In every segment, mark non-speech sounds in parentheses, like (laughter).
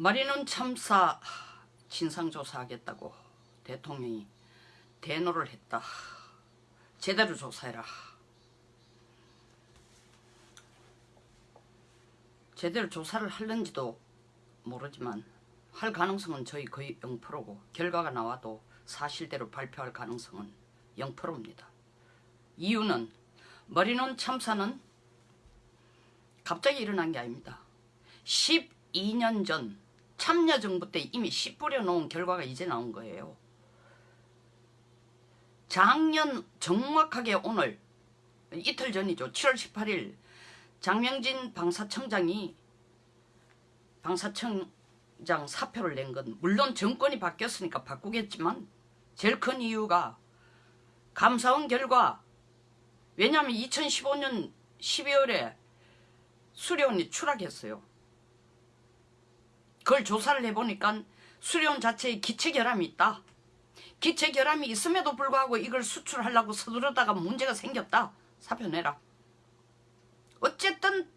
마리는 참사 진상조사하겠다고 대통령이 대노를 했다. 제대로 조사해라. 제대로 조사를 할는지도 모르지만 할 가능성은 저희 거의 0%고 결과가 나와도 사실대로 발표할 가능성은 0%입니다. 이유는 머리논 참사는 갑자기 일어난 게 아닙니다. 12년 전 참여정부 때 이미 씨 뿌려놓은 결과가 이제 나온 거예요. 작년 정확하게 오늘 이틀 전이죠. 7월 18일 장명진 방사청장이 방사청장 사표를 낸 건 물론 정권이 바뀌었으니까 바꾸겠지만 제일 큰 이유가 감사원 결과 왜냐하면 2015년 12월에 수료원이 추락했어요. 그걸 조사를 해보니까 수료원 자체에 기체 결함이 있다. 기체 결함이 있음에도 불구하고 이걸 수출하려고 서두르다가 문제가 생겼다. 사표 내라. 어쨌든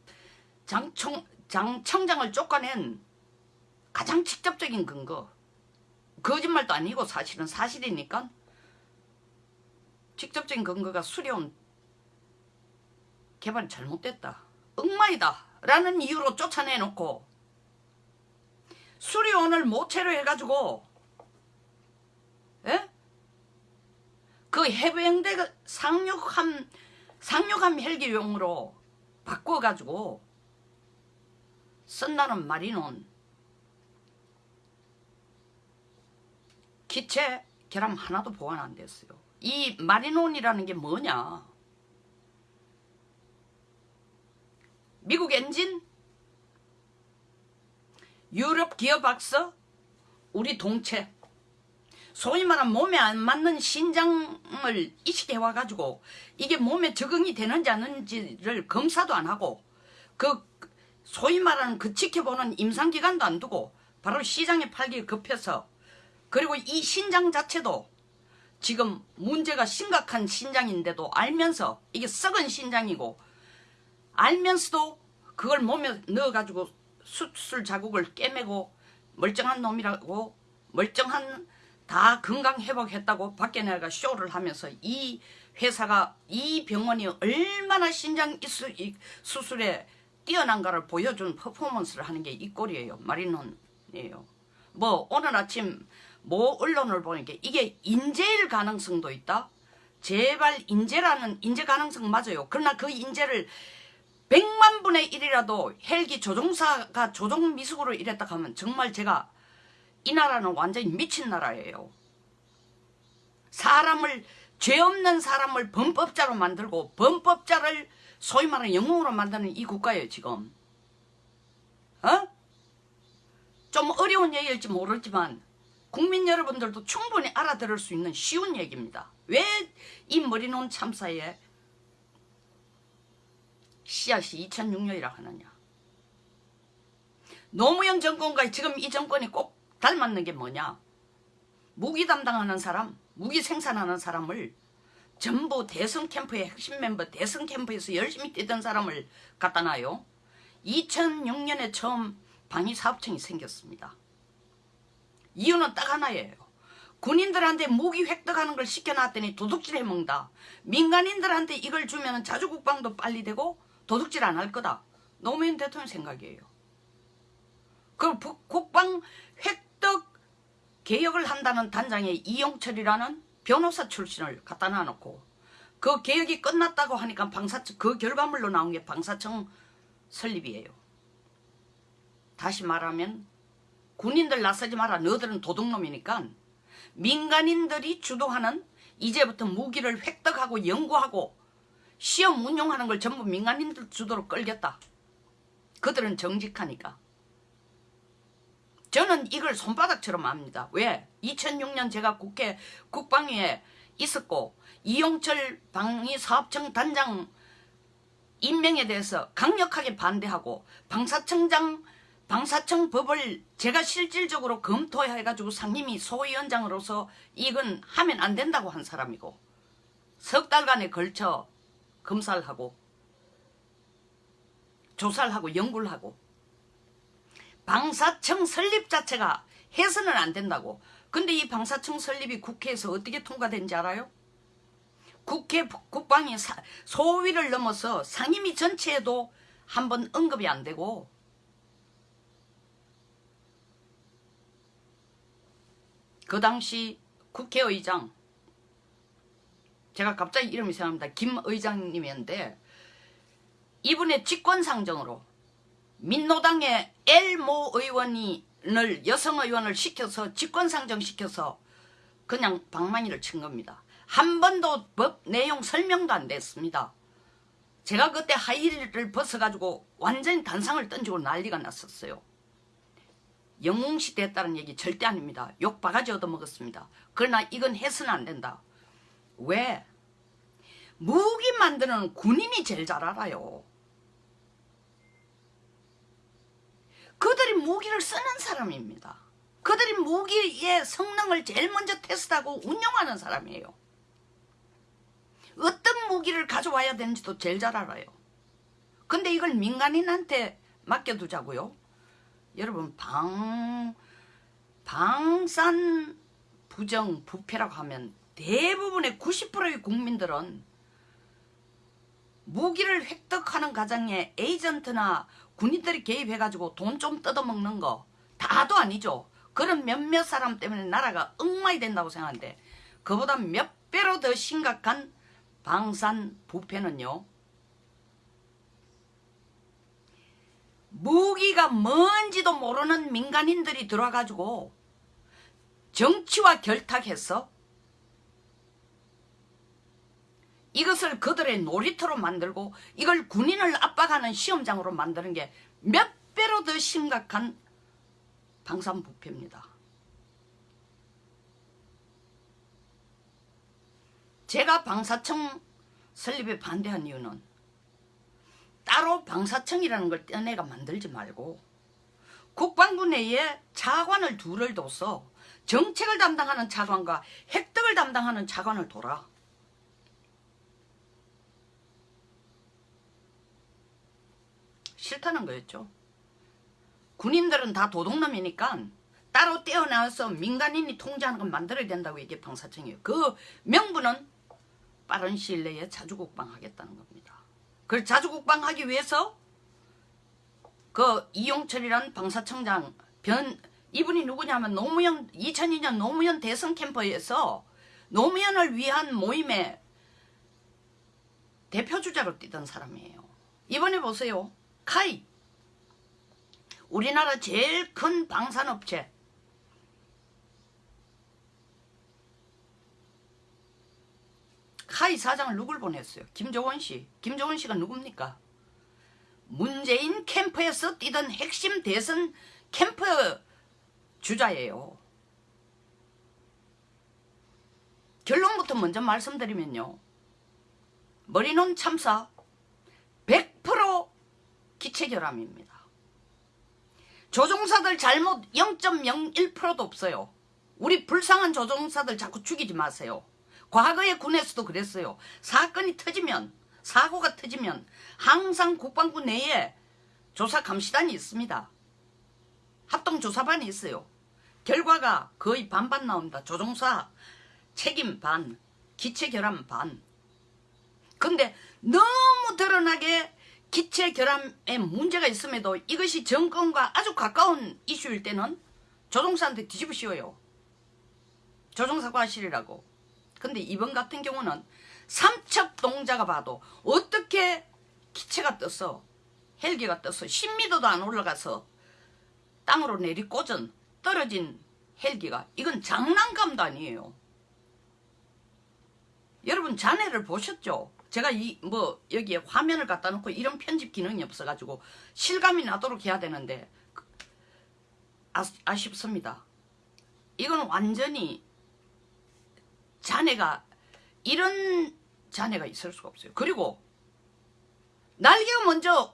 장청, 장청장을 쫓아낸 가장 직접적인 근거 거짓말도 아니고 사실은 사실이니까 직접적인 근거가 수려온 개발이 잘못됐다. 엉마이다. 라는 이유로 쫓아내놓고 수리원을 모체로 해가지고 예? 그 해병대 상륙함 상륙함 헬기용으로 바꿔가지고 쓴다는 말이는 기체 결함 하나도 보완 안 됐어요. 이 마리논이라는 게 뭐냐? 미국 엔진, 유럽 악서, 우리 동체, 소위 말하는 몸에 안 맞는 신장을 이식해 와가지고 이게 몸에 적응이 되는지 않는지를 검사도 안 하고 그 소위 말하는 그 지켜보는 임상기간도 안 두고 바로 시장에 팔기 급해서 그리고 이 신장 자체도 지금 문제가 심각한 신장인데도 알면서 이게 썩은 신장이고 알면서도 그걸 몸에 넣어가지고 수술 자국을 깨매고 멀쩡한 놈이라고 멀쩡한 다 건강 회복했다고 밖에 내가 쇼를 하면서 이 회사가 이 병원이 얼마나 신장 수술에 뛰어난가를 보여준 퍼포먼스를 하는 게 이 꼴이에요. 마리논이에요. 뭐 오늘 아침 뭐 언론을 보니까 이게 인재일 가능성도 있다. 제발 인재라는 인재 가능성 맞아요. 그러나 그 인재를 100만 분의 1이라도 헬기 조종사가 조종 미숙으로 이랬다 하면 정말 제가 이 나라는 완전히 미친 나라예요. 사람을 죄 없는 사람을 범법자로 만들고 범법자를 소위 말하는 영웅으로 만드는 이 국가예요 지금. 어? 좀 어려운 얘기일지 모르지만 국민 여러분들도 충분히 알아들을 수 있는 쉬운 얘기입니다. 왜 이 머리논 참사에 씨앗이 2006년이라 하느냐. 노무현 정권과 지금 이 정권이 꼭 닮았는 게 뭐냐. 무기 담당하는 사람, 무기 생산하는 사람을 전부 대선 캠프의 핵심 멤버 대선 캠프에서 열심히 뛰던 사람을 갖다 놔요. 2006년에 처음 방위사업청이 생겼습니다. 이유는 딱 하나예요. 군인들한테 무기 획득하는 걸 시켜놨더니 도둑질 해먹는다. 민간인들한테 이걸 주면 자주국방도 빨리 되고 도둑질 안 할 거다. 노무현 대통령 생각이에요. 그 국방 획득 개혁을 한다는 단장에 이용철이라는 변호사 출신을 갖다 놔놓고 그 개혁이 끝났다고 하니까 방사청 그 결과물로 나온 게 방사청 설립이에요. 다시 말하면 군인들 나서지 마라 너들은 도둑놈이니까 민간인들이 주도하는 이제부터 무기를 획득하고 연구하고 시험 운용하는 걸 전부 민간인들 주도로 끌겠다. 그들은 정직하니까. 저는 이걸 손바닥처럼 압니다. 왜? 2006년 제가 국회 국방위에 있었고 이용철 방위사업청 단장 임명에 대해서 강력하게 반대하고 방사청장 방사청 법을 제가 실질적으로 검토해가지고 상임위 소위원장으로서 이건 하면 안 된다고 한 사람이고 석 달간에 걸쳐 검사를 하고 조사를 하고 연구를 하고 방사청 설립 자체가 해서는 안 된다고. 근데 이 방사청 설립이 국회에서 어떻게 통과된지 알아요? 국회 국방위 사, 소위를 넘어서 상임위 전체에도 한 번 언급이 안 되고 그 당시 국회의장 제가 갑자기 이름이 생각납니다. 김 의장님이었는데 이분의 직권상정으로 민노당의 엘모 의원을 여성 의원을 시켜서 직권상정 시켜서 그냥 방망이를 친 겁니다. 한 번도 법 내용 설명도 안 됐습니다. 제가 그때 하이힐을 벗어가지고 완전히 단상을 던지고 난리가 났었어요. 영웅시 됐다는 얘기 절대 아닙니다. 욕 바가지 얻어먹었습니다. 그러나 이건 해서는 안 된다. 왜? 무기 만드는 군인이 제일 잘 알아요. 그들이 무기를 쓰는 사람입니다. 그들이 무기의 성능을 제일 먼저 테스트하고 운영하는 사람이에요. 어떤 무기를 가져와야 되는지도 제일 잘 알아요. 근데 이걸 민간인한테 맡겨두자고요. 여러분 방 방산 부정 부패라고 하면 대부분의 90%의 국민들은 무기를 획득하는 과정에 에이전트나 군인들이 개입해가지고 돈 좀 뜯어먹는 거 다도 아니죠. 그런 몇몇 사람 때문에 나라가 엉망이 된다고 생각하는데 그보다 몇 배로 더 심각한 방산 부패는요. 무기가 뭔지도 모르는 민간인들이 들어와가지고 정치와 결탁해서 이것을 그들의 놀이터로 만들고 이걸 군인을 압박하는 시험장으로 만드는 게 몇 배로 더 심각한 방산부패입니다. 제가 방사청 설립에 반대한 이유는 따로 방사청이라는 걸 떼내가 만들지 말고 국방부 내에 차관을 둘을 둬서 정책을 담당하는 차관과 획득을 담당하는 차관을 둬라. 싫다는 거였죠. 군인들은 다 도둑놈이니까 따로 떼어나와서 민간인이 통제하는 건 만들어야 된다고 이게 방사청이에요. 그 명분은 빠른 시일 내에 자주국방하겠다는 겁니다. 그걸 자주국방하기 위해서 그 이용철이란 방사청장 변 이분이 누구냐면 노무현 2002년 노무현 대선 캠퍼에서 노무현을 위한 모임에 대표주자로 뛰던 사람이에요. 이번에 보세요. 카이 우리나라 제일 큰 방산업체 카이 사장을 누굴 보냈어요? 김조원 씨. 김조원 씨가 누굽니까? 문재인 캠프에서 뛰던 핵심 대선 캠프 주자예요. 결론부터 먼저 말씀드리면요. 머리논 참사 100% 기체결함입니다. 조종사들 잘못 0.01%도 없어요. 우리 불쌍한 조종사들 자꾸 죽이지 마세요. 과거의 군에서도 그랬어요. 사건이 터지면 사고가 터지면 항상 국방부 내에 조사 감시단이 있습니다. 합동조사반이 있어요. 결과가 거의 반반 나옵니다. 조종사 책임 반, 기체 결함 반. 근데 너무 드러나게 기체 결함에 문제가 있음에도 이것이 정권과 아주 가까운 이슈일 때는 조종사한테 뒤집어 씌워요. 조종사 과실이라고. 근데 이번 같은 경우는 삼척 동자가 봐도 어떻게 기체가 떠서 헬기가 떠서 10m도 안 올라가서 땅으로 내리꽂은 떨어진 헬기가 이건 장난감도 아니에요. 여러분 자네를 보셨죠? 제가 이 뭐 여기에 화면을 갖다 놓고 이런 편집 기능이 없어가지고 실감이 나도록 해야 되는데 아, 아쉽습니다. 이건 완전히 자네가 이런 자네가 있을 수가 없어요. 그리고 날개가 먼저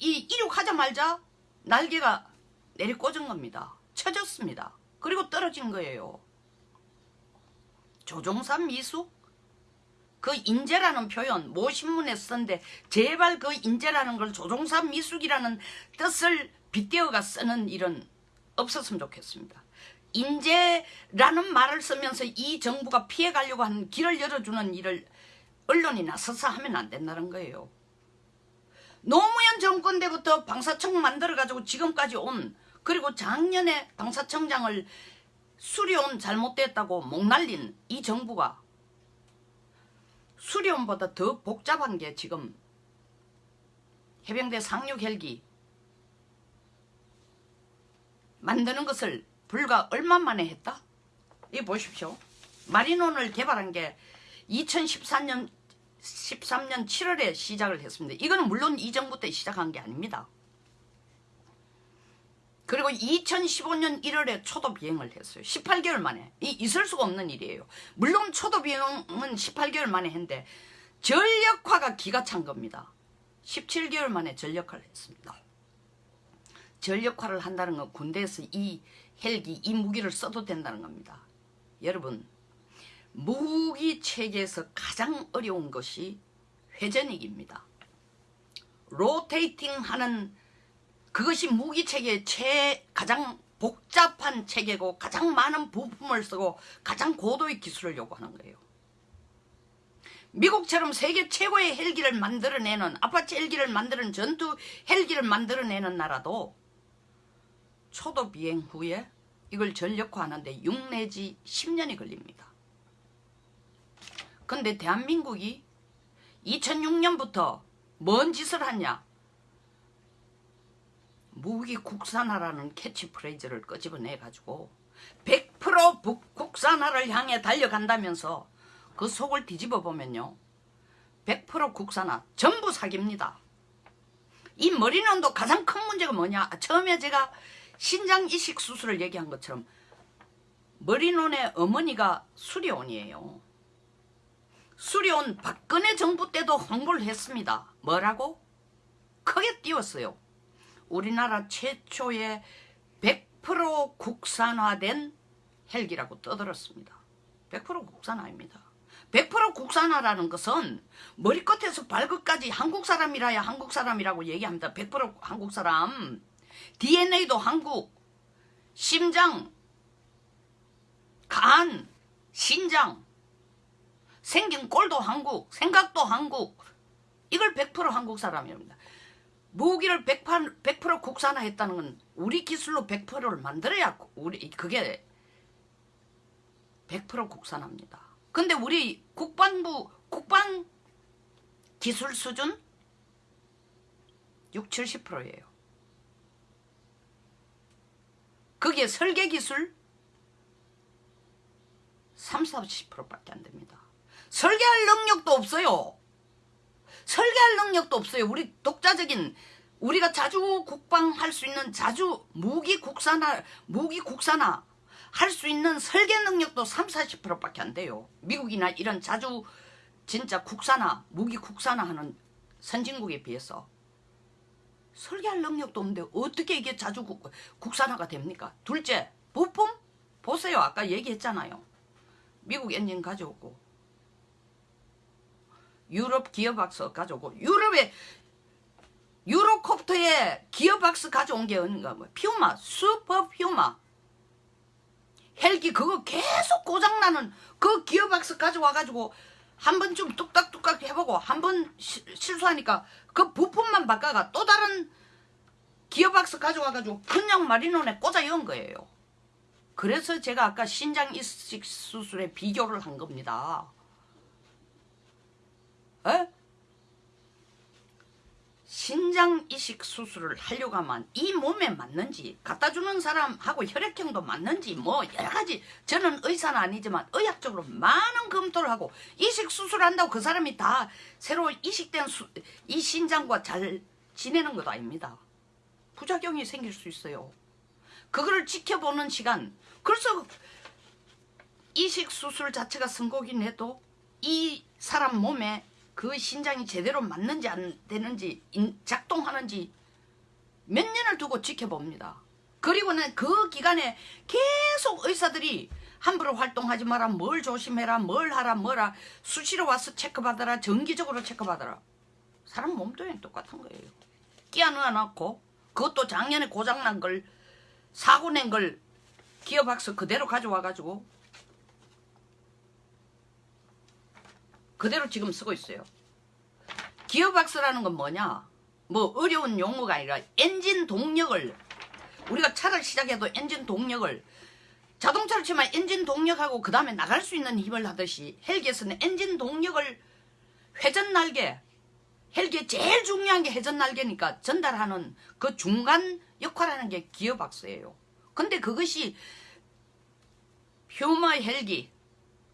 이 이륙하자마자 날개가 내리 꽂은 겁니다. 쳐졌습니다. 그리고 떨어진 거예요. 조종사 미숙? 그 인재라는 표현 모 신문에 썼는데 제발 그 인재라는 걸 조종사 미숙이라는 뜻을 빗대어가 쓰는 일은 없었으면 좋겠습니다. 인재라는 말을 쓰면서 이 정부가 피해가려고 하는 길을 열어주는 일을 언론이 나서서 하면 안 된다는 거예요. 노무현 정권 때부터 방사청 만들어가지고 지금까지 온 그리고 작년에 방사청장을 수리온 잘못됐다고 목날린 이 정부가 수리온보다 더 복잡한 게 지금 해병대 상륙 헬기 만드는 것을 불과 얼마 만에 했다? 이 보십시오. 마리논을 개발한 게 2014년 13년 7월에 시작을 했습니다. 이거는 물론 이 정부 때 시작한 게 아닙니다. 그리고 2015년 1월에 초도 비행을 했어요. 18개월 만에. 이 있을 수가 없는 일이에요. 물론 초도 비행은 18개월 만에 했는데 전력화가 기가 찬 겁니다. 17개월 만에 전력화를 했습니다. 전력화를 한다는 건 군대에서 이 헬기, 이 무기를 써도 된다는 겁니다. 여러분, 무기 체계에서 가장 어려운 것이 회전익입니다. 로테이팅 하는 그것이 무기 체계의 최 가장 복잡한 체계고 가장 많은 부품을 쓰고 가장 고도의 기술을 요구하는 거예요. 미국처럼 세계 최고의 헬기를 만들어내는 아파치 헬기를 만드는 전투 헬기를 만들어내는 나라도 초도 비행 후에 이걸 전력화하는데 6 내지 10년이 걸립니다. 근데 대한민국이 2006년부터 뭔 짓을 하냐? 무기 국산화라는 캐치프레이즈를 끄집어내가지고 100% 국산화를 향해 달려간다면서 그 속을 뒤집어 보면요. 100% 국산화 전부 사기입니다. 이 머리는도 가장 큰 문제가 뭐냐? 처음에 제가 신장 이식 수술을 얘기한 것처럼 머리논의 어머니가 수리온이에요. 수리온 박근혜 정부 때도 홍보를 했습니다. 뭐라고? 크게 띄웠어요. 우리나라 최초의 100% 국산화된 헬기라고 떠들었습니다. 100% 국산화입니다. 100% 국산화라는 것은 머리끝에서 발끝까지 한국 사람이라야 한국 사람이라고 얘기합니다. 100% 한국 사람. DNA도 한국, 심장, 간, 신장, 생긴 꼴도 한국, 생각도 한국. 이걸 100% 한국 사람입니다. 무기를 100%, 100% 국산화했다는 건 우리 기술로 100%를 만들어야 우리 그게 100% 국산화입니다. 근데 우리 국방부 국방 기술 수준 6, 70%예요. 그게 설계 기술 3, 40%밖에 안 됩니다. 설계할 능력도 없어요. 설계할 능력도 없어요. 우리 독자적인 우리가 자주 국방할 수 있는 자주 무기 국산화 무기 국산화 할 수 있는 설계 능력도 3, 40%밖에 안 돼요. 미국이나 이런 자주 진짜 국산화 무기 국산화하는 선진국에 비해서 설계할 능력도 없는데 어떻게 이게 자주 국, 국산화가 됩니까? 둘째 부품 보세요. 아까 얘기했잖아요. 미국 엔진 가져오고 유럽 기어박스 가져오고 유럽에 유로콥터에 기어박스 가져온 게 어딘가 뭐 퓨마 슈퍼 퓨마 헬기 그거 계속 고장나는 그 기어박스 가져와가지고 한 번쯤 뚝딱뚝딱 해보고 한 번 실수하니까 그 부품만 바꿔가 또 다른 기어박스 가져와가지고 그냥 마리논에 꽂아 여은 거예요. 그래서 제가 아까 신장 이식 수술에 비교를 한 겁니다. 에? 신장 이식 수술을 하려고 하면 이 몸에 맞는지 갖다 주는 사람하고 혈액형도 맞는지 뭐 여러 가지 저는 의사는 아니지만 의학적으로 많은 검토를 하고 이식 수술한다고 그 사람이 다 새로 이식된 수, 이 신장과 잘 지내는 것도 아닙니다. 부작용이 생길 수 있어요. 그거를 지켜보는 시간 그래서 이식 수술 자체가 성공이긴 해도 이 사람 몸에 그 신장이 제대로 맞는지 안 되는지 작동하는지 몇 년을 두고 지켜봅니다. 그리고는 그 기간에 계속 의사들이 함부로 활동하지 마라 뭘 조심해라 뭘 하라 뭐라 수시로 와서 체크받아라 정기적으로 체크받아라 사람 몸도 똑같은 거예요. 끼어 넣어놓고 그것도 작년에 고장난 걸 사고 낸 걸 기어박스 그대로 가져와가지고 그대로 지금 쓰고 있어요. 기어박스라는 건 뭐냐? 뭐 어려운 용어가 아니라 엔진 동력을 우리가 차를 시작해도 엔진 동력을 자동차를 치면 엔진 동력하고 그 다음에 나갈 수 있는 힘을 하듯이 헬기에서는 엔진 동력을 회전 날개 헬기에 제일 중요한 게 회전 날개니까 전달하는 그 중간 역할하는 게 기어박스예요. 근데 그것이 퓨마 헬기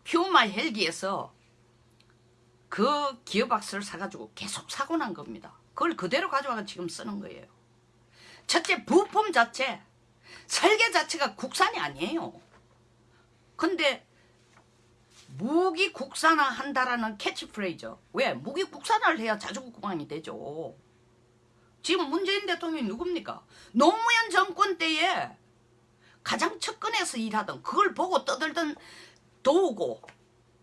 퓨마 헬기에서 그 기어박스를 사가지고 계속 사고 난 겁니다. 그걸 그대로 가져와서 지금 쓰는 거예요. 첫째 부품 자체 설계 자체가 국산이 아니에요. 근데 무기 국산화 한다라는 캐치프레이즈. 왜? 무기 국산화를 해야 자주국방이 되죠. 지금 문재인 대통령이 누굽니까? 노무현 정권 때에 가장 측근에서 일하던 그걸 보고 떠들던 도우고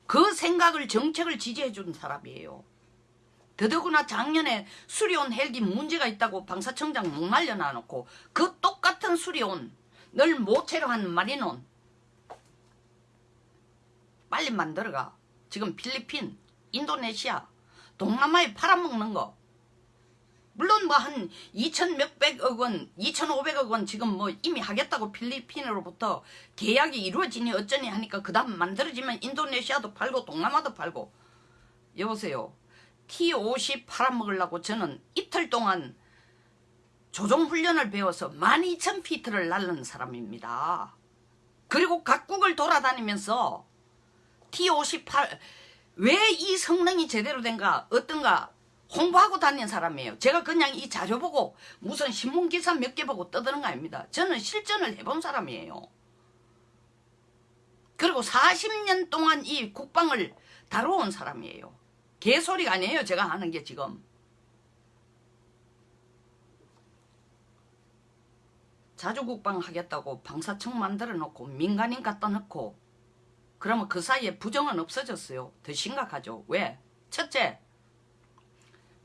그 생각을 정책을 지지해 준 사람이에요. 더더구나 작년에 수리온 헬기 문제가 있다고 방사청장 목말려 놔놓고 그 똑같은 수리온 늘 모체로 한 마리논 빨리 만들어가. 지금 필리핀 인도네시아 동남아에 팔아먹는 거 물론 뭐 한 2천 몇백억 원, 2,500억 원 지금 뭐 이미 하겠다고 필리핀으로부터 계약이 이루어지니 어쩌니 하니까 그 다음 만들어지면 인도네시아도 팔고 동남아도 팔고 여보세요. T50 팔아먹으려고 저는 이틀 동안 조종훈련을 배워서 12,000피트를 날른 사람입니다. 그리고 각국을 돌아다니면서 T58 왜 이 성능이 제대로 된가 어떤가 홍보하고 다닌 사람이에요. 제가 그냥 이 자료 보고 무슨 신문기사 몇 개 보고 떠드는 거 아닙니다. 저는 실전을 해본 사람이에요. 그리고 40년 동안 이 국방을 다뤄온 사람이에요. 개소리가 아니에요. 제가 하는 게 지금. 자주국방 하겠다고 방사청 만들어 놓고 민간인 갖다 놓고 그러면 그 사이에 부정은 없어졌어요. 더 심각하죠. 왜? 첫째,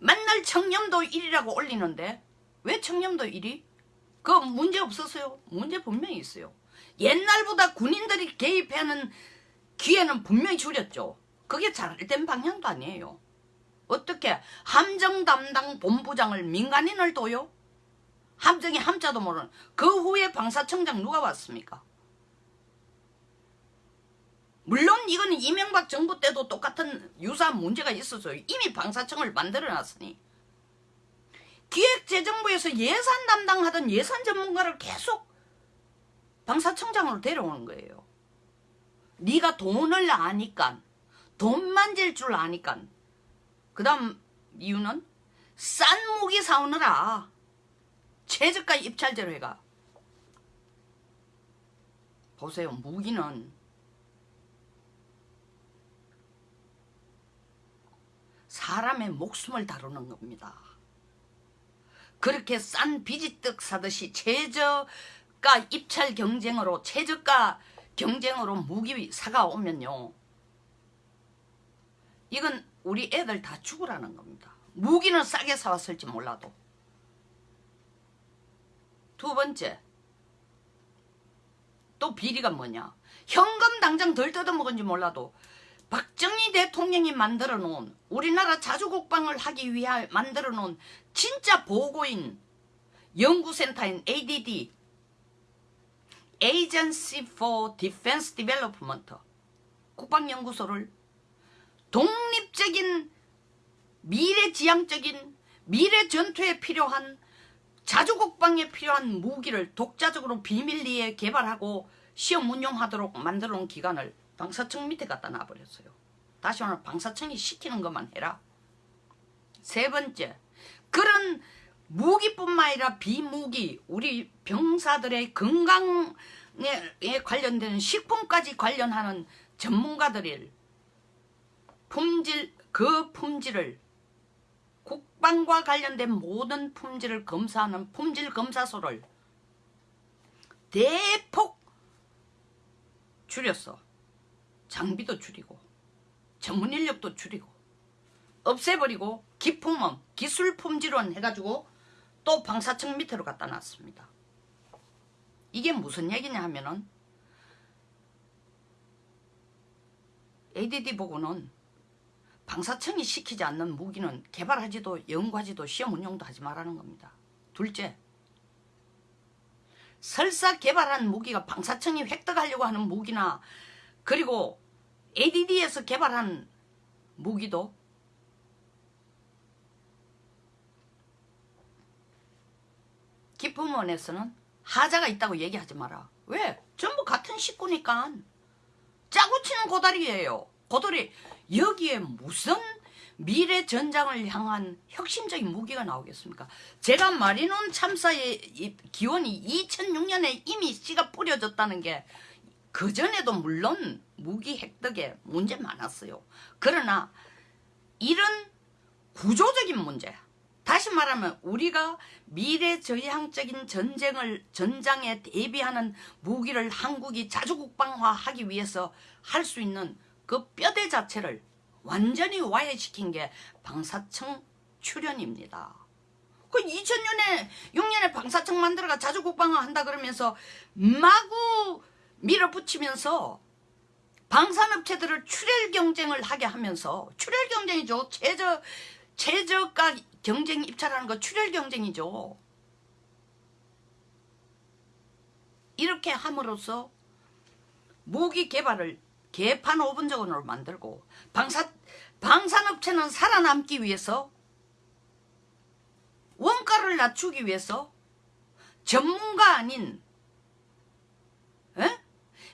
맨날 청렴도 1이라고 올리는데 왜 청렴도 1이? 그 문제 없었어요. 문제 분명히 있어요. 옛날보다 군인들이 개입하는 기회는 분명히 줄였죠. 그게 잘된 방향도 아니에요. 어떻게 함정 담당 본부장을 민간인을 둬요? 함정이 함자도 모르는 그 후에 방사청장 누가 왔습니까? 물론 이거는 이명박 정부 때도 똑같은 유사한 문제가 있었어요. 이미 방사청을 만들어놨으니. 기획재정부에서 예산 담당하던 예산 전문가를 계속 방사청장으로 데려오는 거예요. 네가 돈을 아니까 돈 만질 줄 아니까 그 다음 이유는 싼 무기 사오느라 최저가 입찰제로 해가 보세요 무기는 사람의 목숨을 다루는 겁니다. 그렇게 싼 비지떡 사듯이 최저가 입찰 경쟁으로 최저가 경쟁으로 무기 사가 오면요. 이건 우리 애들 다 죽으라는 겁니다. 무기는 싸게 사왔을지 몰라도. 두 번째, 또 비리가 뭐냐. 현금 당장 덜 뜯어먹은지 몰라도 박정희 대통령이 만들어 놓은 우리나라 자주국방을 하기 위해 만들어 놓은 진짜 보고인 연구센터인 ADD Agency for Defense Development 국방연구소를 독립적인 미래지향적인 미래 전투에 필요한 자주국방에 필요한 무기를 독자적으로 비밀리에 개발하고 시험 운용하도록 만들어 놓은 기관을 방사청 밑에 갖다 놔버렸어요. 다시 오늘 방사청이 시키는 것만 해라. 세 번째, 그런 무기뿐만 아니라 비무기, 우리 병사들의 건강에 관련되는 식품까지 관련하는 전문가들을 품질, 그 품질을 국방과 관련된 모든 품질을 검사하는 품질검사소를 대폭 줄였어. 장비도 줄이고 전문 인력도 줄이고 없애버리고 기품원 기술 품질원 해가지고 또또 방사청 밑으로 갖다 놨습니다. 이게 무슨 얘기냐 하면은 ADD 보고는 방사청이 시키지 않는 무기는 개발하지도 연구하지도 시험 운용도 하지 말라는 겁니다. 둘째, 설사 개발한 무기가 방사청이 획득하려고 하는 무기나 그리고 ADD에서 개발한 무기도 기품원에서는 하자가 있다고 얘기하지 마라. 왜? 전부 같은 식구니까. 짜고 치는 고다리예요. 고다리 여기에 무슨 미래 전장을 향한 혁신적인 무기가 나오겠습니까? 제가 마리논 참사의 기원이 2006년에 이미 씨가 뿌려졌다는 게 그전에도 물론 무기 획득에 문제 많았어요. 그러나 이런 구조적인 문제 다시 말하면 우리가 미래저향적인 전쟁을 전장에 대비하는 무기를 한국이 자주 국방화하기 위해서 할 수 있는 그 뼈대 자체를 완전히 와해시킨 게 방사청 출연입니다. 그 2000년에 6년에 방사청 만들어가 자주 국방화 한다 그러면서 마구 밀어붙이면서 방산업체들을 출혈 경쟁을 하게 하면서 출혈 경쟁이죠. 최저 최저가 경쟁 입찰하는 거 출혈 경쟁이죠. 이렇게 함으로써 무기 개발을 개판 5분적으로 만들고 방사, 방산업체는 살아남기 위해서 원가를 낮추기 위해서 전문가 아닌 에?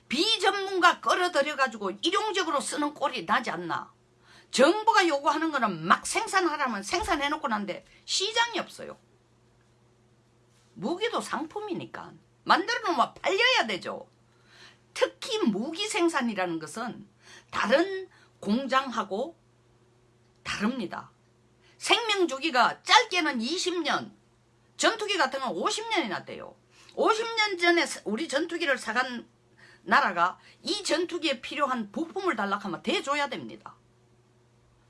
비전문가 끌어들여가지고 일용적으로 쓰는 꼴이 나지 않나 정부가 요구하는 거는 막 생산하라면 생산해놓고 난데 시장이 없어요. 무기도 상품이니까 만들어 놓으면 팔려야 되죠. 특히 무기 생산이라는 것은 다른 공장하고 다릅니다. 생명 주기가 짧게는 20년, 전투기 같은 건 50년이나 돼요. 50년 전에 우리 전투기를 사간 나라가 이 전투기에 필요한 부품을 달라하면 대줘야 됩니다.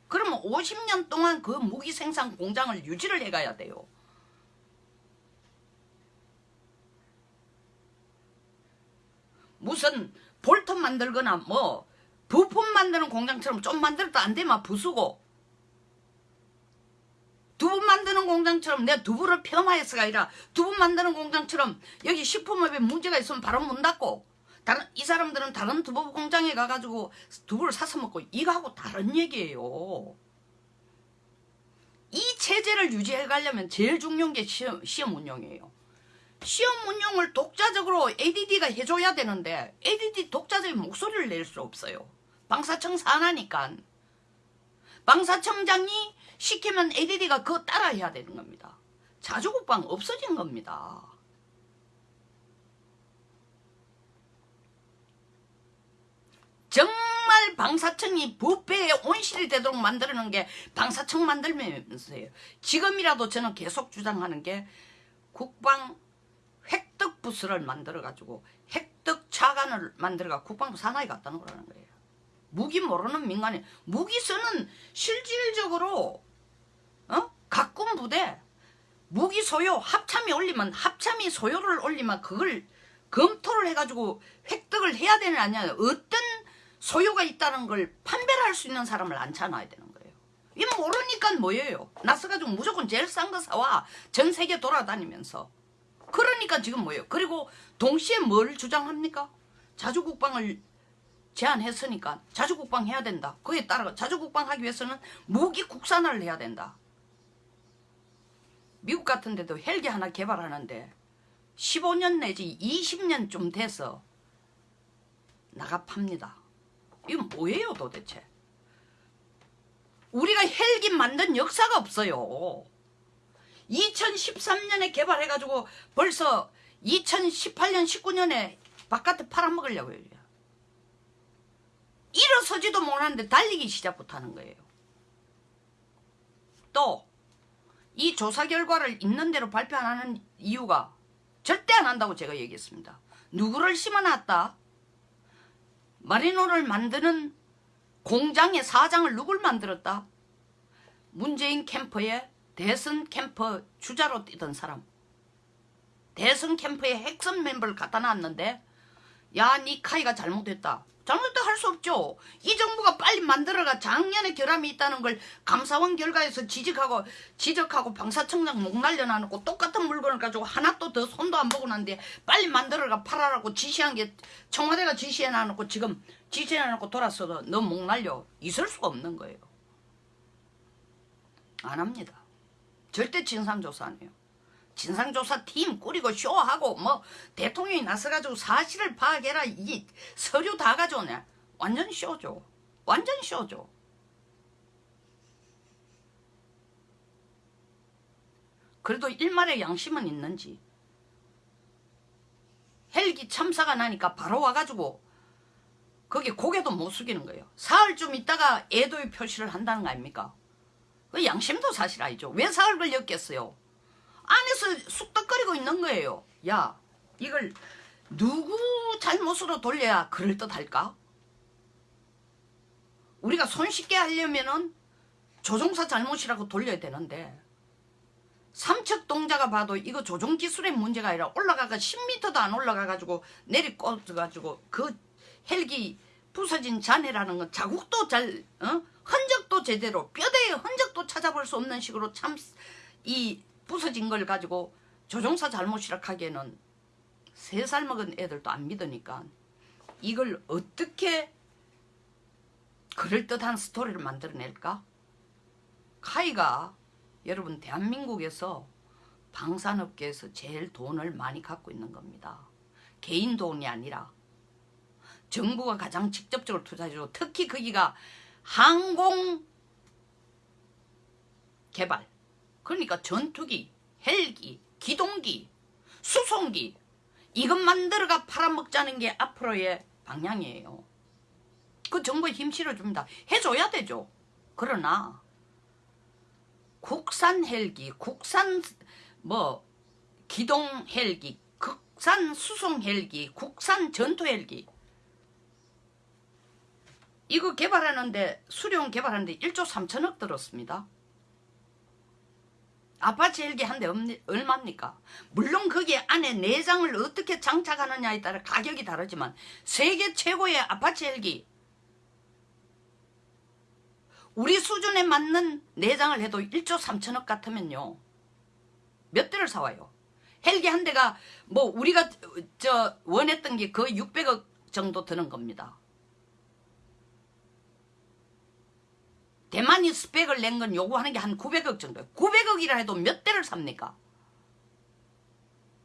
그러면 50년 동안 그 무기 생산 공장을 유지를 해가야 돼요. 무슨 볼트 만들거나 뭐 부품 만드는 공장처럼 좀 만들어도 안 되면 부수고 두부 만드는 공장처럼 내 두부를 폄하해서가 아니라 두부 만드는 공장처럼 여기 식품업에 문제가 있으면 바로 문 닫고 다른 이 사람들은 다른 두부 공장에 가가지고 두부를 사서 먹고 이거하고 다른 얘기예요. 이 체제를 유지해 가려면 제일 중요한 게 시험, 시험 운영이에요. 시험 운영을 독자적으로 ADD가 해줘야 되는데 ADD 독자적인 목소리를 낼 수 없어요. 방사청 산하니까. 방사청장이 시키면 ADD가 그거 따라 해야 되는 겁니다. 자주국방 없어진 겁니다. 정말 방사청이 부패에 온실이 되도록 만드는 게 방사청 만들면서요. 지금이라도 저는 계속 주장하는 게 국방 획득 부스를 만들어 가지고 획득 차관을 만들어 가 국방부 산하에 갖다 놓으라는 거예요. 무기 모르는 민간인 무기서는 실질적으로 어? 가꾼 부대 무기 소요 합참이 올리면 합참이 소요를 올리면 그걸 검토를 해가지고 획득을 해야 되는 아니야 어떤 소요가 있다는 걸 판별할 수 있는 사람을 앉혀놔야 되는 거예요. 이거 모르니까 뭐예요? 나서가지고 무조건 제일 싼 거 사와 전 세계 돌아다니면서 그러니까 지금 뭐예요? 그리고 동시에 뭘 주장합니까? 자주국방을 제안했으니까 자주국방 해야 된다. 그에 따라 자주국방 하기 위해서는 무기 국산화를 해야 된다. 미국 같은 데도 헬기 하나 개발하는데 15년 내지 20년쯤 돼서 나가 팝니다. 이건 뭐예요 도대체? 우리가 헬기 만든 역사가 없어요. 2013년에 개발해가지고 벌써 2018년 19년에 바깥에 팔아먹으려고요. 일어서지도 못하는데 달리기 시작부터 하는 거예요. 또 이 조사 결과를 있는 대로 발표 안 하는 이유가 절대 안 한다고 제가 얘기했습니다. 누구를 심어놨다? 마리노를 만드는 공장의 사장을 누굴 만들었다? 문재인 캠프의 대선 캠프 주자로 뛰던 사람. 대선 캠프에 핵심 멤버를 갖다 놨는데 야니 카이가 잘못했다. 잘못했다 할 수 없죠. 이 정부가 빨리 만들어가 작년에 결함이 있다는 걸 감사원 결과에서 지적하고 지적하고 방사청장 목 날려놔놓고 똑같은 물건을 가지고 하나도 더 손도 안 보고 난데 빨리 만들어가 팔아라고 지시한 게 청와대가 지시해놔놓고 지금 지시해놔놓고 돌았어도 너 목 날려. 있을 수가 없는 거예요. 안 합니다. 절대 진상조사 안 해요. 진상조사 팀 꾸리고 쇼하고 뭐 대통령이 나서가지고 사실을 파악해라. 이 서류 다 가져오네. 완전 쇼죠. 완전 쇼죠. 그래도 일말의 양심은 있는지 헬기 참사가 나니까 바로 와가지고 거기 고개도 못 숙이는 거예요. 사흘 좀 있다가 애도의 표시를 한다는 거 아닙니까? 그 양심도 사실 아니죠. 왜 사흘 걸렸겠어요? 안에서 쑥덕거리고 있는 거예요. 야, 이걸 누구 잘못으로 돌려야 그럴듯할까? 우리가 손쉽게 하려면은 조종사 잘못이라고 돌려야 되는데 삼척 동자가 봐도 이거 조종 기술의 문제가 아니라 올라가가 10m도 안 올라가가지고 내리 꽂아가지고 그 헬기 부서진 잔해라는 건 자국도 잘 어? 흔적도 제대로 뼈대의 흔적도 찾아볼 수 없는 식으로 참 이 부서진 걸 가지고 조종사 잘못이라 하기에는 세 살 먹은 애들도 안 믿으니까 이걸 어떻게 그럴듯한 스토리를 만들어낼까? 카이가 여러분 대한민국에서 방산업계에서 제일 돈을 많이 갖고 있는 겁니다. 개인 돈이 아니라 정부가 가장 직접적으로 투자해주고 특히 거기가 항공 개발 그러니까 전투기, 헬기, 기동기, 수송기 이것 만들어가 팔아먹자는 게 앞으로의 방향이에요. 그 정부에 힘 실어줍니다. 해줘야 되죠. 그러나 국산 헬기, 국산 뭐 기동 헬기, 국산 수송 헬기, 국산 전투 헬기 이거 개발하는데 수리온 개발하는데 1조 3천억 들었습니다. 아파치 헬기 한 대 얼마입니까? 물론 거기 안에 내장을 어떻게 장착하느냐에 따라 가격이 다르지만 세계 최고의 아파치 헬기 우리 수준에 맞는 내장을 해도 1조 3천억 같으면요. 몇 대를 사와요? 헬기 한 대가 뭐 우리가 저 원했던 게 거의 600억 정도 드는 겁니다. 대만이 스펙을 낸 건 요구하는 게 한 900억 정도. 900억이라 해도 몇 대를 삽니까?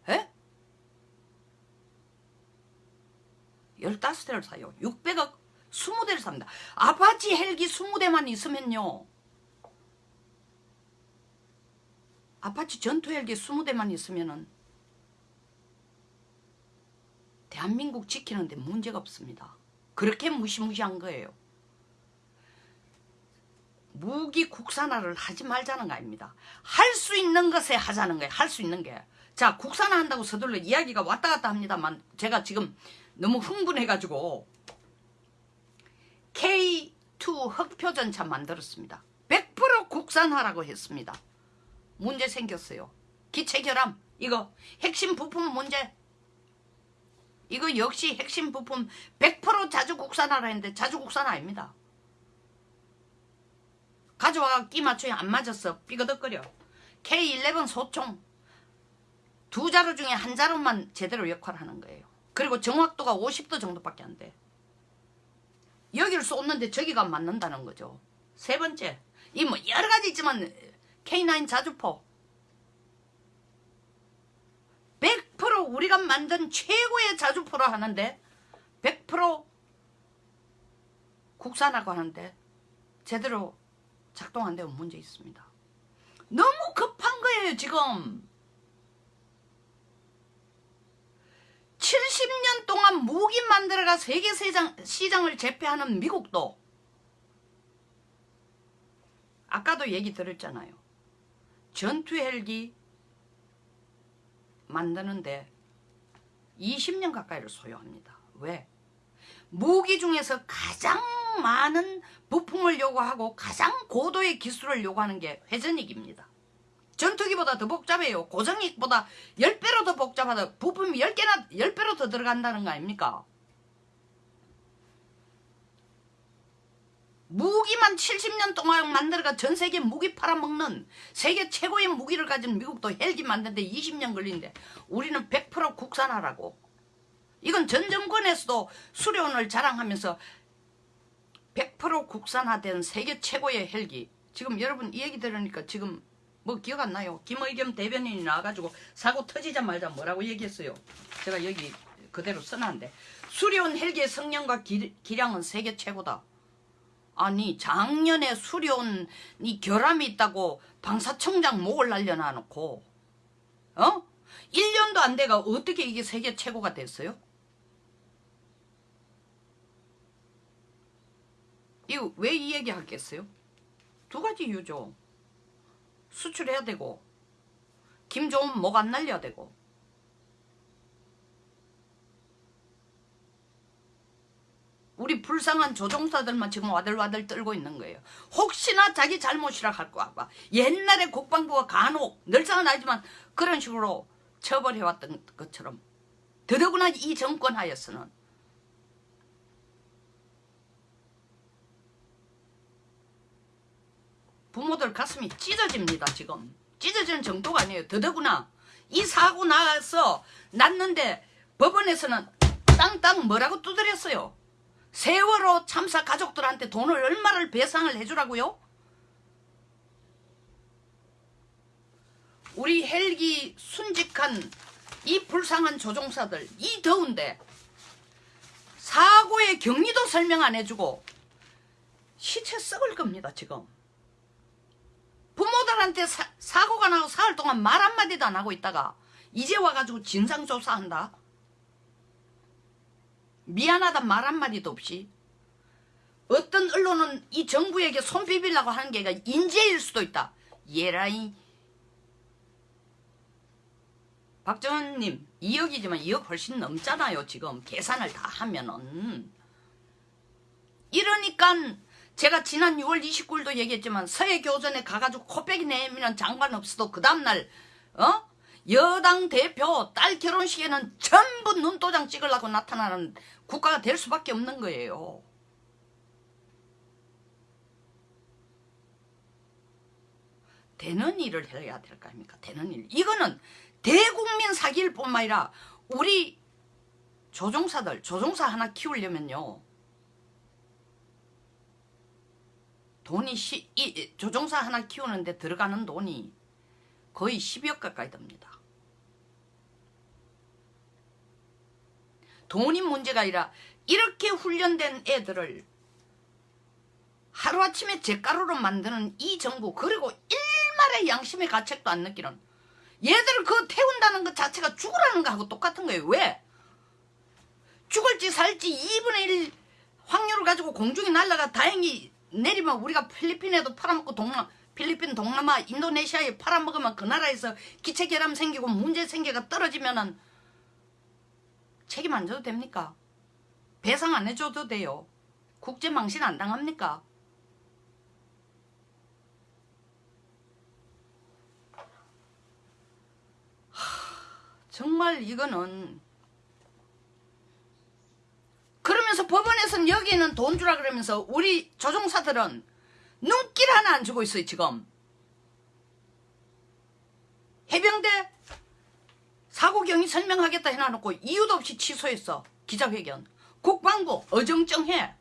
에? 15대를 사요. 600억 20대를 삽니다. 아파치 헬기 20대만 있으면요. 아파치 전투 헬기 20대만 있으면은 대한민국 지키는데 문제가 없습니다. 그렇게 무시무시한 거예요. 무기 국산화를 하지 말자는 거 아닙니다. 할 수 있는 것에 하자는 거예요. 할 수 있는 게. 자 국산화 한다고 서둘러 이야기가 왔다 갔다 합니다만 제가 지금 너무 흥분해가지고 K2 흑표전차 만들었습니다. 100% 국산화라고 했습니다. 문제 생겼어요. 기체 결함 이거 핵심 부품 문제 이거 역시 핵심 부품 100% 자주 국산화라 했는데 자주 국산화 아닙니다. 가져와 끼 맞춰야 안 맞았어. 삐거덕거려. K11 소총 두 자루 중에 한 자루만 제대로 역할하는 거예요. 그리고 정확도가 50도 정도밖에 안 돼. 여기를 쏟는데 저기가 맞는다는 거죠. 세 번째, 이 뭐 여러 가지 있지만 K9 자주포 100% 우리가 만든 최고의 자주포로 하는데 100% 국산하고 하는데 제대로 작동 안 되면 문제 있습니다. 너무 급한 거예요 지금. 70년 동안 무기 만들어가 세계 시장, 시장을 제패하는 미국도 아까도 얘기 들었잖아요. 전투 헬기 만드는데 20년 가까이를 소요합니다. 왜? 무기 중에서 가장 많은 부품을 요구하고 가장 고도의 기술을 요구하는 게 회전익입니다. 전투기보다 더 복잡해요. 고정익보다 10배로 더 복잡하다. 부품이 10개나 10배로 더 들어간다는 거 아닙니까? 무기만 70년 동안 만들어가 전 세계 무기 팔아먹는 세계 최고의 무기를 가진 미국도 헬기 만드는데 20년 걸리는데 우리는 100% 국산화라고. 이건 전 정권에서도 수련을 자랑하면서 100% 국산화된 세계 최고의 헬기. 지금 여러분 이 얘기 들으니까 지금 뭐 기억 안 나요? 김의겸 대변인이 나와가지고 사고 터지자마자 뭐라고 얘기했어요? 제가 여기 그대로 써놨는데 수련 헬기의 성능과 기, 기량은 세계 최고다. 아니 작년에 수련이 결함이 있다고 방사청장 목을 날려놔 놓고 어? 1년도 안 돼가 어떻게 이게 세계 최고가 됐어요? 이거 왜 이 얘기 하겠어요? 두 가지 이유죠. 수출해야 되고 김 좋으면 목안 날려야 되고 우리 불쌍한 조종사들만 지금 와들와들 떨고 있는 거예요. 혹시나 자기 잘못이라 할거 봐. 옛날에 국방부가 간혹 늘상은 아니지만 그런 식으로 처벌해왔던 것처럼 더더구나 이 정권 하에서는 부모들 가슴이 찢어집니다 지금. 찢어지는 정도가 아니에요. 더더구나 이 사고 나서 났는데 법원에서는 땅땅 뭐라고 두드렸어요. 세월호 참사 가족들한테 돈을 얼마를 배상을 해주라고요? 우리 헬기 순직한 이 불쌍한 조종사들 이 더운데 사고의 경위도 설명 안 해주고 시체 썩을 겁니다 지금 부모들한테 사, 고가 나고 사흘 동안 말 한마디도 안 하고 있다가 이제 와가지고 진상조사한다? 미안하다 말 한마디도 없이. 어떤 언론은 이 정부에게 손 비비려고 하는 게 인재일 수도 있다. 예라이. 박정은님 2억이지만 2억 훨씬 넘잖아요 지금. 계산을 다 하면은. 이러니까 제가 지난 6월 29일도 얘기했지만 서해 교전에 가가지고 코빼기 내미는 장관 없어도 그 다음날 어? 여당 대표 딸 결혼식에는 전부 눈도장 찍으려고 나타나는 국가가 될 수밖에 없는 거예요. 되는 일을 해야 될 거 아닙니까? 되는 일. 이거는 대국민 사기일 뿐만 아니라 우리 조종사들, 조종사 하나 키우려면요. 돈이 시, 이, 조종사 하나 키우는데 들어가는 돈이 거의 10억 가까이 됩니다. 돈이 문제가 아니라 이렇게 훈련된 애들을 하루아침에 잿가루로 만드는 이 정부 그리고 일말의 양심의 가책도 안 느끼는 얘들을 그 태운다는 것 자체가 죽으라는 거하고 똑같은 거예요. 왜? 죽을지 살지 2분의 1 확률을 가지고 공중에 날라가 다행히 내리면 우리가 필리핀에도 팔아먹고 동남 필리핀, 동남아, 인도네시아에 팔아먹으면 그 나라에서 기체결함 생기고 문제 생겨가 떨어지면은 책임 안 져도 됩니까? 배상 안 해줘도 돼요. 국제 망신 안 당합니까? 정말 이거는 그러면서 법원에서는 여기는 돈 주라 그러면서 우리 조종사들은 눈길 하나 안 주고 있어요 지금 해병대 사고 경위 설명하겠다 해놔놓고 이유도 없이 취소했어. 기자회견. 국방부 어정쩡해.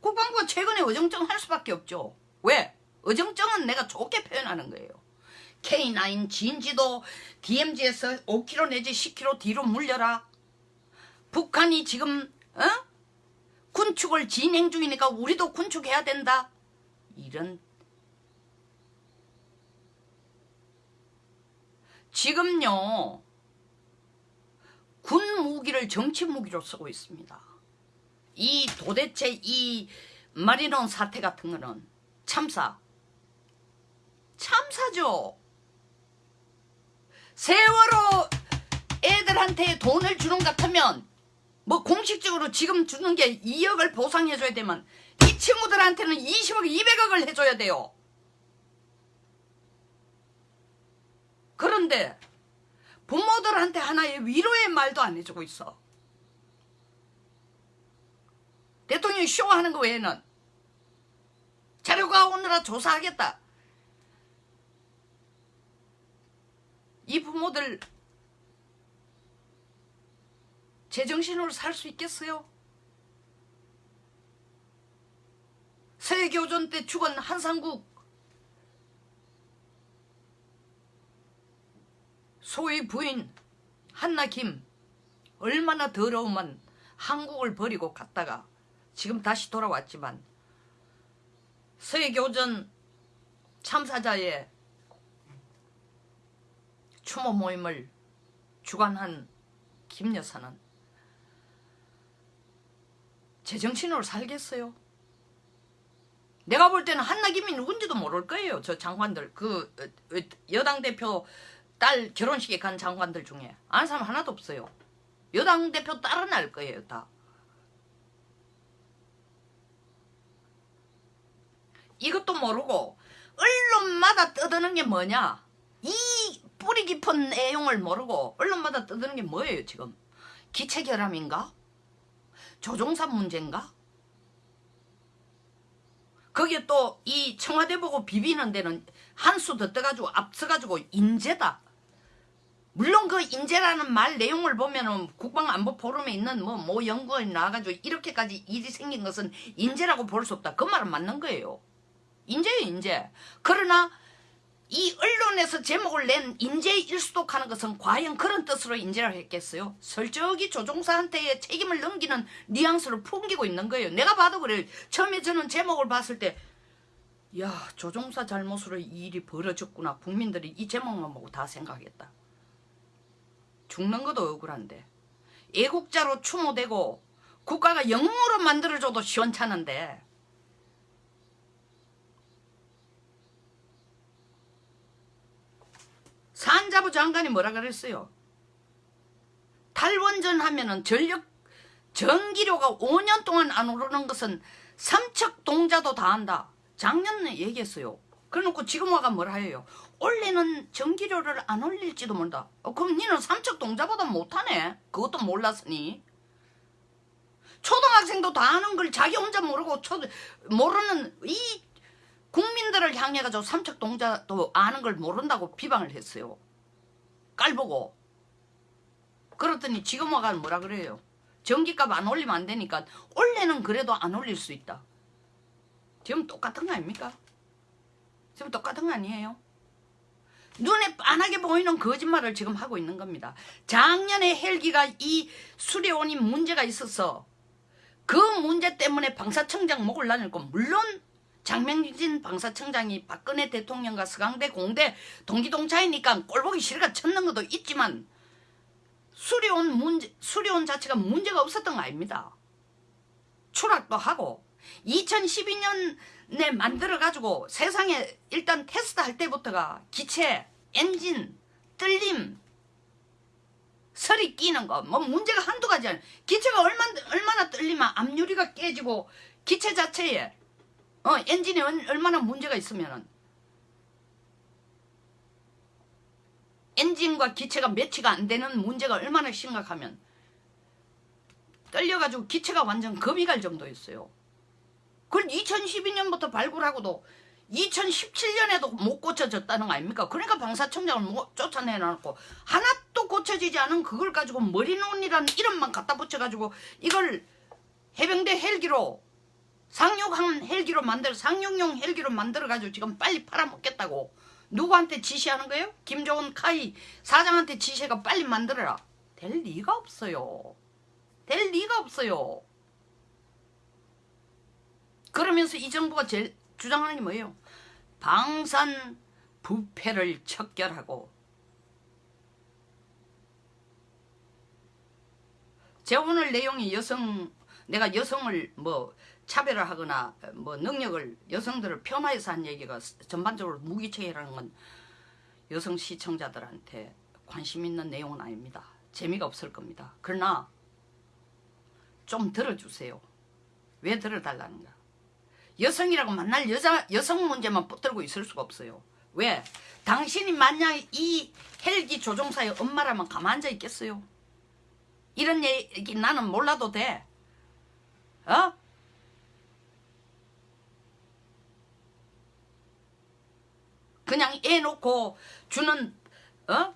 국방부가 최근에 어정쩡할 수밖에 없죠. 왜? 어정쩡은 내가 좋게 표현하는 거예요. K9 진지도 DMZ에서 5km 내지 10km 뒤로 물려라. 북한이 지금 어? 군축을 진행 중이니까 우리도 군축해야 된다. 이런 지금요 군 무기를 정치 무기로 쓰고 있습니다. 이 도대체 이 마리논 사태 같은 거는 참사 참사죠. 세월호 애들한테 돈을 주는 것 같으면 뭐 공식적으로 지금 주는 게 2억을 보상해줘야 되면 이 친구들한테는 20억, 200억을 해줘야 돼요. 그런데 부모들한테 하나의 위로의 말도 안 해주고 있어. 대통령이 쇼하는 거 외에는 자료가 오느라 조사하겠다. 이 부모들 제정신으로 살 수 있겠어요? 세교전 때 죽은 한상국 소위 부인 한나김 얼마나 더러우면 한국을 버리고 갔다가 지금 다시 돌아왔지만 세교전 참사자의 추모 모임을 주관한 김 여사는 제정신으로 살겠어요. 내가 볼 때는 한나김이 누군지도 모를 거예요. 저 장관들 그 어, 어, 여당 대표 딸 결혼식에 간 장관들 중에 아는 사람 하나도 없어요. 여당 대표 딸은 알 거예요 다. 이것도 모르고 언론마다 떠드는 게 뭐냐 이 뿌리 깊은 내용을 모르고 언론마다 떠드는 게 뭐예요 지금 기체결함인가 조종사 문제인가 거기에 또 이 청와대 보고 비비는 데는 한 수 더 떠가지고 앞서가지고 인재다 물론 그 인재라는 말 내용을 보면은 국방안보 포럼에 있는 뭐, 뭐 연구원이 나와가지고 이렇게까지 일이 생긴 것은 인재라고 볼 수 없다. 그 말은 맞는 거예요. 인재예요, 인재. 그러나 이 언론에서 제목을 낸 인재 일수독하는 것은 과연 그런 뜻으로 인재를 했겠어요? 설적이 조종사한테 책임을 넘기는 뉘앙스를 풍기고 있는 거예요. 내가 봐도 그래요. 처음에 저는 제목을 봤을 때 야, 조종사 잘못으로 이 일이 벌어졌구나. 국민들이 이 제목만 보고 다 생각했다. 죽는 것도 억울한데 애국자로 추모되고 국가가 영웅으로 만들어줘도 시원찮은데 산자부 장관이 뭐라 그랬어요? 탈원전 하면은 전력 전기료가 5년 동안 안 오르는 것은 삼척 동자도 다 한다. 작년에 얘기했어요. 그래놓고 지금 와가 뭐라 해요? 올해는 전기료를 안 올릴지도 모른다. 어, 그럼 니는 삼척 동자보다 못하네. 그것도 몰랐으니. 초등학생도 다 아는 걸 자기 혼자 모르고 초, 모르는 이 국민들을 향해 가지고 삼척 동자도 아는 걸 모른다고 비방을 했어요. 깔보고. 그렇더니 지금 와가 뭐라 그래요? 전기값 안 올리면 안 되니까 올해는 그래도 안 올릴 수 있다. 지금 똑같은 거 아닙니까? 지금 똑같은 거 아니에요? 눈에 빤하게 보이는 거짓말을 지금 하고 있는 겁니다. 작년에 헬기가 이 수리온이 문제가 있어서 그 문제 때문에 방사청장 목을 날렸고 물론 장명진 방사청장이 박근혜 대통령과 서강대 공대 동기동차이니까 꼴보기 싫으가 쳤는 것도 있지만 수리온 문제 수리온 자체가 문제가 없었던 거 아닙니다. 추락도 하고 2012년에 만들어 가지고 세상에 일단 테스트 할 때부터가 기체, 엔진, 뜰림, 설이 끼는 거 뭐 문제가 한두 가지 아니야. 기체가 얼마나 얼마나 뜰리면 압유리가 깨지고 기체 자체에 어 엔진에 얼마나 문제가 있으면은 엔진과 기체가 매치가 안 되는 문제가 얼마나 심각하면 떨려가지고 기체가 완전 겁이 갈 정도였어요. 그걸 2012년부터 발굴하고도 2017년에도 못 고쳐졌다는 거 아닙니까? 그러니까 방사청장을 뭐 쫓아내놓고 하나도 고쳐지지 않은 그걸 가지고 머리논이라는 이름만 갖다 붙여가지고 이걸 해병대 헬기로 상륙한 헬기로 만들어 상륙용 헬기로 만들어가지고 지금 빨리 팔아먹겠다고 누구한테 지시하는 거예요? 김종은 카이 사장한테 지시가 빨리 만들어라. 될 리가 없어요. 될 리가 없어요. 그러면서 이 정부가 제일 주장하는 게 뭐예요? 방산 부패를 척결하고 제 오늘 내용이 여성 내가 여성을 뭐 차별화하거나 뭐 능력을 여성들을 폄하해서 한 얘기가 전반적으로 무기체계라는 건 여성 시청자들한테 관심 있는 내용은 아닙니다. 재미가 없을 겁니다. 그러나 좀 들어주세요. 왜 들어달라는가? 여성이라고 만날 여자 여성 문제만 붙들고 있을 수가 없어요. 왜? 당신이 만약 이 헬기 조종사의 엄마라면 가만 앉아 있겠어요? 이런 얘기 나는 몰라도 돼. 어? 그냥 애 놓고 주는 어?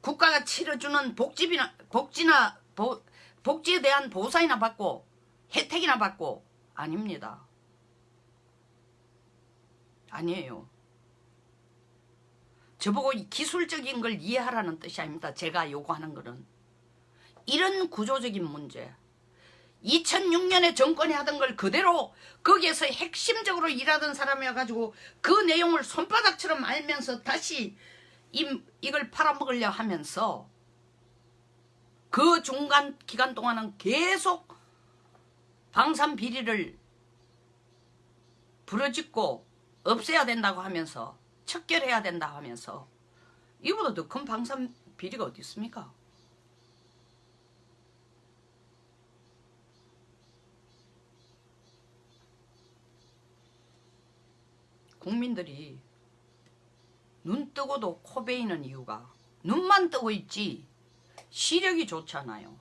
국가가 치러주는 복지비나 복지나 보, 복지에 대한 보상이나 받고 혜택이나 받고 아닙니다. 아니에요. 저보고 이 기술적인 걸 이해하라는 뜻이 아닙니다. 제가 요구하는 거는 이런 구조적인 문제 2006년에 정권이 하던 걸 그대로 거기에서 핵심적으로 일하던 사람이어가지고 그 내용을 손바닥처럼 알면서 다시 이, 이걸 팔아먹으려 하면서 그 중간 기간 동안은 계속 방산 비리를 부러짓고 없애야 된다고 하면서 척결해야 된다 하면서 이보다 더 큰 방산 비리가 어디 있습니까? 국민들이 눈 뜨고도 코 베이는 이유가 눈만 뜨고 있지 시력이 좋잖아요.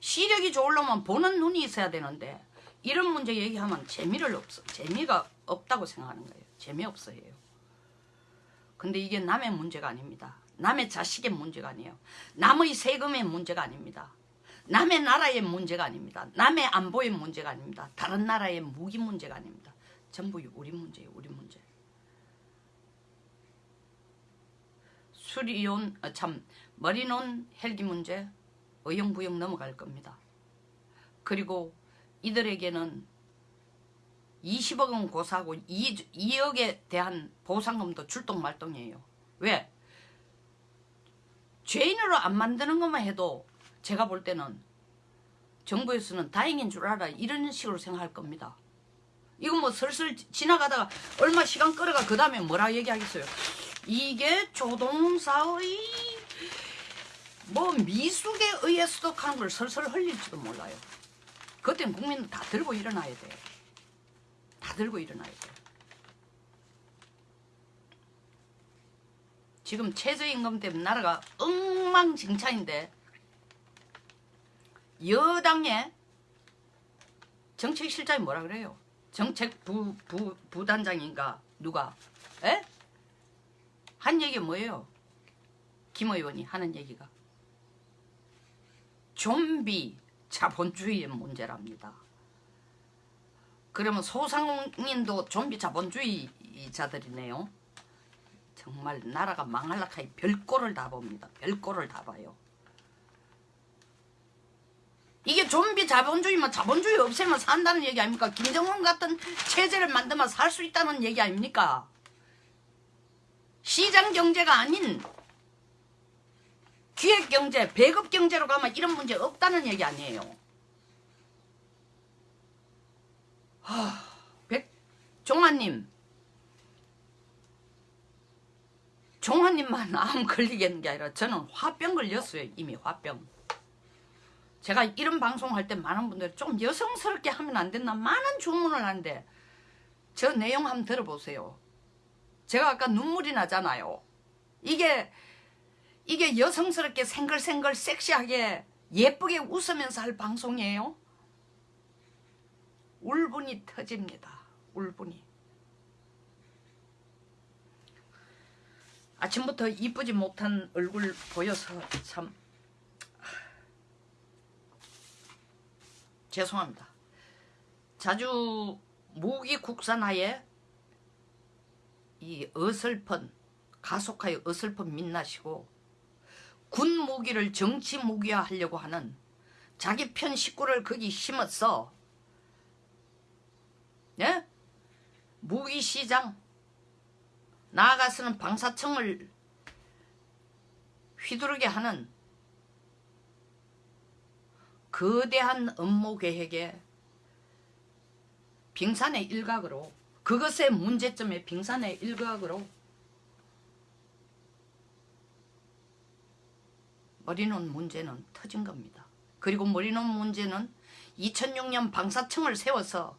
시력이 좋으려면 보는 눈이 있어야 되는데 이런 문제 얘기하면 재미를 없어 재미가 없다고 생각하는 거예요. 재미없어 해요. 근데 이게 남의 문제가 아닙니다. 남의 자식의 문제가 아니에요. 남의 세금의 문제가 아닙니다. 남의 나라의 문제가 아닙니다. 남의 안보의 문제가 아닙니다. 다른 나라의 무기 문제가 아닙니다. 전부 우리 문제예요. 우리 문제. 수리온 어, 참 머리논 헬기 문제 어영부영 넘어갈 겁니다. 그리고 이들에게는 20억 원 고사하고 2, 2억에 대한 보상금도 출동말동이에요. 왜? 죄인으로 안 만드는 것만 해도 제가 볼 때는 정부에서는 다행인 줄 알아 이런 식으로 생각할 겁니다. 이거 뭐 슬슬 지나가다가 얼마 시간 끌어가 그 다음에 뭐라 얘기하겠어요. 이게 조동사의 뭐 미숙에 의해서도 하는 걸 설설 흘릴지도 몰라요. 그때는 국민은 다 들고 일어나야 돼. 다 들고 일어나야 돼. 지금 최저임금 때문에 나라가 엉망진창인데 여당의 정책실장이 뭐라 그래요? 정책 부 부, 부단장인가 누가? 에? 한 얘기 뭐예요? 김 의원이 하는 얘기가 좀비 자본주의의 문제랍니다. 그러면 소상인도 좀비 자본주의자들이네요. 정말 나라가 망할락하니 별꼴을 다 봅니다. 별꼴을 다 봐요. 이게 좀비 자본주의면 자본주의 없애면 산다는 얘기 아닙니까? 김정은 같은 체제를 만들면 살 수 있다는 얘기 아닙니까? 시장 경제가 아닌 기획 경제, 배급 경제로 가면 이런 문제 없다는 얘기 아니에요. 하, 백 종아님, 종아님만 암 걸리겠는 게 아니라 저는 화병 걸렸어요. 이미 화병. 제가 이런 방송할 때 많은 분들이 좀 여성스럽게 하면 안 됐나 많은 주문을 하는데 저 내용 한번 들어보세요. 제가 아까 눈물이 나잖아요. 이게 이게 여성스럽게 생글생글 섹시하게 예쁘게 웃으면서 할 방송이에요. 울분이 터집니다. 울분이. 아침부터 이쁘지 못한 얼굴 보여서 참 죄송합니다. 자주 무기 국산화에 이 어설픈 가속하여 어설픈 민낯이고 군 무기를 정치 무기화 하려고 하는 자기 편 식구를 거기 심었어. 예? 무기 시장 나아가서는 방사청을 휘두르게 하는 거대한 업무 계획에 빙산의 일각으로 그것의 문제점의 빙산의 일각으로 머리논 문제는 터진 겁니다. 그리고 머리논 문제는 2006년 방사청을 세워서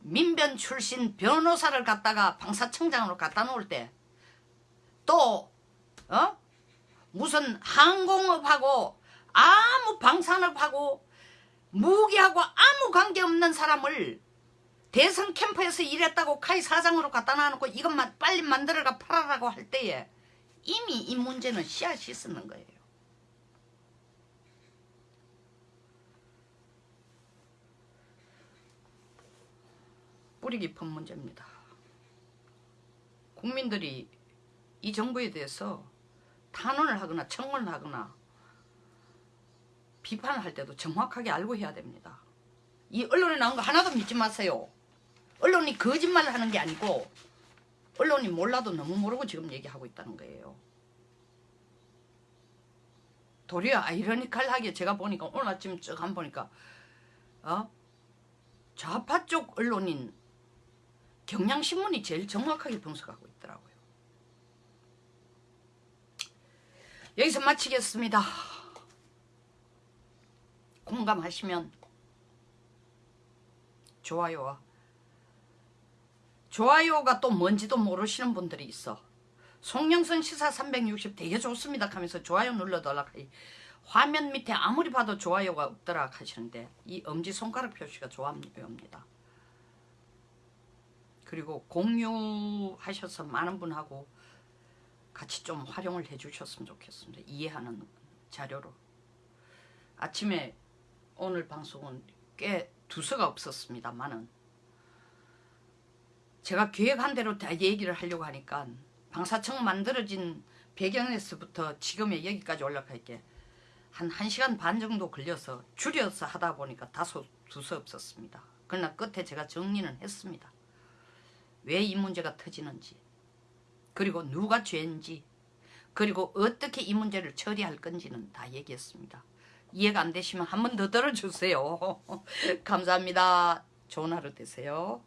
민변 출신 변호사를 갖다가 방사청장으로 갖다 놓을 때 또 어? 무슨 항공업하고 아무 방산업하고 무기하고 아무 관계없는 사람을 대선 캠프에서 일했다고 카이 사장으로 갖다 놔놓고 이것만 빨리 만들어가 팔아라고 할 때에 이미 이 문제는 씨앗이 있었는 거예요. 뿌리 깊은 문제입니다. 국민들이 이 정부에 대해서 탄원을 하거나 청원을 하거나 비판을 할 때도 정확하게 알고 해야 됩니다. 이 언론에 나온 거 하나도 믿지 마세요. 언론이 거짓말을 하는 게 아니고 언론이 몰라도 너무 모르고 지금 얘기하고 있다는 거예요. 도리어 아이러니컬하게 제가 보니까 오늘 아침 쭉 한 보니까 어? 좌파 쪽 언론인 경향신문이 제일 정확하게 분석하고 있더라고요. 여기서 마치겠습니다. 공감하시면 좋아요와 좋아요가 또 뭔지도 모르시는 분들이 있어. 송영선 시사 360 되게 좋습니다 하면서 좋아요 눌러달라 화면 밑에 아무리 봐도 좋아요가 없더라 하시는데 이 엄지손가락 표시가 좋아요입니다. 그리고 공유하셔서 많은 분하고 같이 좀 활용을 해주셨으면 좋겠습니다. 이해하는 자료로. 아침에 오늘 방송은 꽤 두서가 없었습니다만은 제가 계획한 대로 다 얘기를 하려고 하니까 방사청 만들어진 배경에서부터 지금의 여기까지 올라갈 게 한 1시간 반 정도 걸려서 줄여서 하다 보니까 다소 두서 없었습니다. 그러나 끝에 제가 정리는 했습니다. 왜 이 문제가 터지는지 그리고 누가 죄인지 그리고 어떻게 이 문제를 처리할 건지는 다 얘기했습니다. 이해가 안 되시면 한 번 더 들어주세요. (laughs) 감사합니다. 좋은 하루 되세요.